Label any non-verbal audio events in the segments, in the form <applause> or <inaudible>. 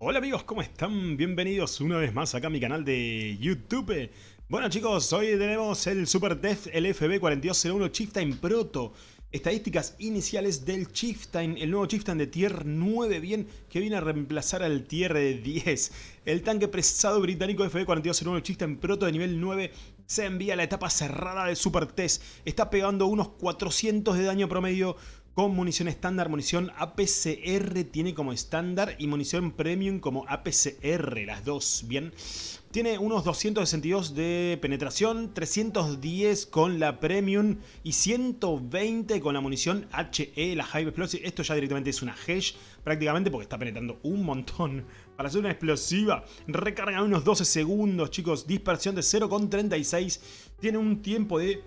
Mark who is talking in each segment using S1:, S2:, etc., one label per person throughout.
S1: Hola amigos, ¿cómo están? Bienvenidos una vez más acá a mi canal de YouTube. Bueno chicos, hoy tenemos el Super Def el FB4201 Chieftain Proto. Estadísticas iniciales del Chieftain, el nuevo Chieftain de Tier 9 bien, que viene a reemplazar al Tier 10. El tanque pesado británico FB4201 Chieftain Proto de nivel 9 se envía a la etapa cerrada del Super Test. Está pegando unos 400 de daño promedio con munición estándar, munición APCR tiene como estándar y munición premium como APCR, las dos, ¿bien? Tiene unos 262 de penetración, 310 con la premium y 120 con la munición HE, la High Explosive. Esto ya directamente es una Hesh prácticamente porque está penetrando un montón. Para hacer una explosiva, recarga unos 12 segundos, chicos. Dispersión de 0,36. Tiene un tiempo de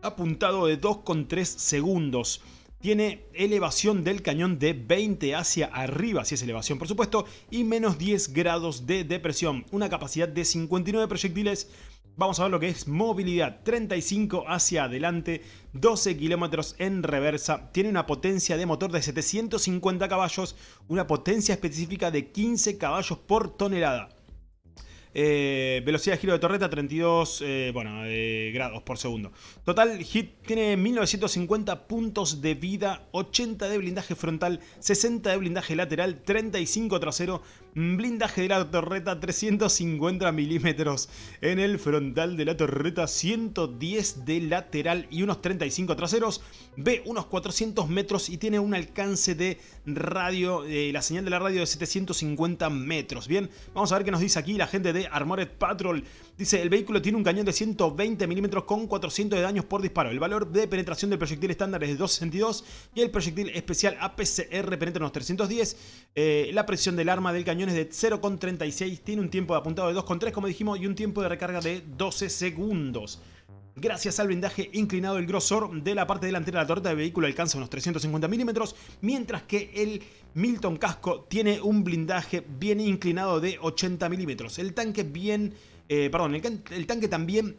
S1: apuntado de 2,3 segundos tiene elevación del cañón de 20 hacia arriba, si es elevación por supuesto, y menos 10 grados de depresión, una capacidad de 59 proyectiles. Vamos a ver lo que es movilidad, 35 hacia adelante, 12 kilómetros en reversa, tiene una potencia de motor de 750 caballos, una potencia específica de 15 caballos por tonelada. Eh, velocidad de giro de torreta 32 eh, bueno, eh, grados por segundo. Total hit tiene 1950 puntos de vida, 80 de blindaje frontal, 60 de blindaje lateral, 35 trasero, blindaje de la torreta 350 milímetros en el frontal de la torreta, 110 de lateral y unos 35 traseros. Ve unos 400 metros y tiene un alcance de radio, la señal de la radio de 750 metros. Bien, vamos a ver qué nos dice aquí la gente de Armored Patrol. Dice, el vehículo tiene un cañón de 120 milímetros con 400 de daños por disparo. El valor de penetración del proyectil estándar es de 262 y el proyectil especial APCR penetra unos 310. Eh, la presión del arma del cañón es de 0,36. Tiene un tiempo de apuntado de 2,3 como dijimos y un tiempo de recarga de 12 segundos. Gracias al blindaje inclinado, el grosor de la parte delantera de la torreta del vehículo alcanza unos 350 milímetros, mientras que el Milton Casco tiene un blindaje bien inclinado de 80 milímetros. El tanque bien... Eh, perdón, el tanque también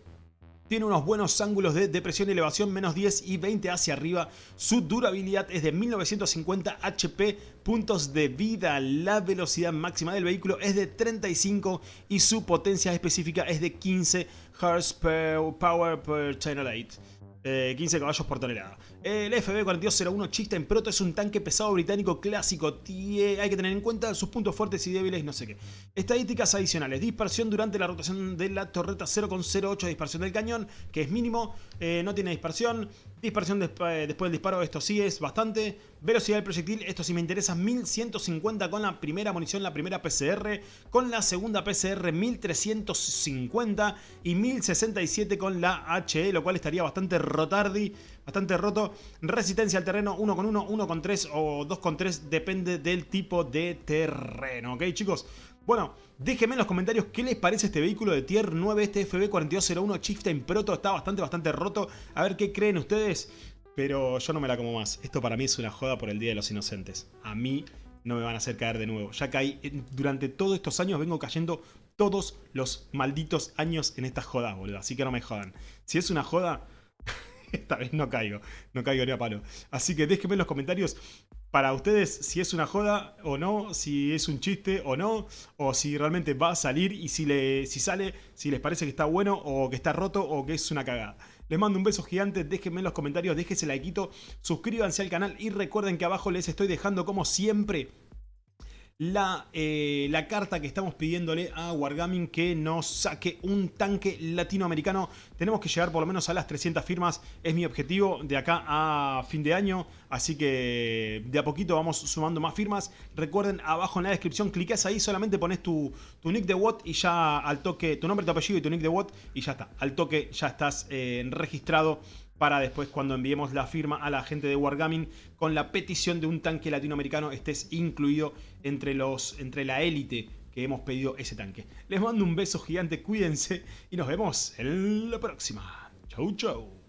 S1: tiene unos buenos ángulos de depresión y elevación, menos 10 y 20 hacia arriba. Su durabilidad es de 1950 HP, puntos de vida. La velocidad máxima del vehículo es de 35 y su potencia específica es de 15 horsepower per channel 8. 15 eh, caballos por tonelada. El FB4201 Chista en Proto es un tanque pesado británico clásico. hay que tener en cuenta sus puntos fuertes y débiles, no sé qué. Estadísticas adicionales. Dispersión durante la rotación de la torreta 0,08 dispersión del cañón, que es mínimo. Eh, no tiene dispersión. Dispersión eh, después del disparo, esto sí es bastante. Velocidad del proyectil, esto sí me interesa, 1150 con la primera munición, la primera PCR. Con la segunda PCR, 1350 y 1067 con la HE, lo cual estaría bastante rotardi, bastante roto. Resistencia al terreno 1 con 1, 1 con 3 o 2 con 3, depende del tipo de terreno, ¿ok chicos? Bueno, déjenme en los comentarios qué les parece este vehículo de Tier 9, este FB4201 Chieftain Proto, está bastante, bastante roto. A ver qué creen ustedes, pero yo no me la como más. Esto para mí es una joda por el Día de los Inocentes. A mí no me van a hacer caer de nuevo. Ya caí, durante todos estos años vengo cayendo todos los malditos años en estas jodas, boludo. Así que no me jodan. Si es una joda, <laughs> esta vez no caigo. No caigo ni a palo. Así que déjenme en los comentarios para ustedes si es una joda o no, si es un chiste o no, o si realmente va a salir y si, le, si sale, si les parece que está bueno o que está roto o que es una cagada. Les mando un beso gigante, déjenme en los comentarios, déjense like, suscríbanse al canal y recuerden que abajo les estoy dejando como siempre la, eh, la, carta que estamos pidiéndole a Wargaming que nos saque un tanque latinoamericano. Tenemos que llegar por lo menos a las 300 firmas, es mi objetivo de acá a fin de año. Así que de a poquito vamos sumando más firmas. Recuerden, abajo en la descripción, clicas ahí, solamente pones tu, tu nick de WOT y ya al toque, tu nombre, tu apellido y tu nick de WOT y ya está. Al toque ya estás eh, registrado para después cuando enviemos la firma a la gente de Wargaming con la petición de un tanque latinoamericano estés incluido entre, los, entre la élite que hemos pedido ese tanque. Les mando un beso gigante, cuídense y nos vemos en la próxima. Chau chau.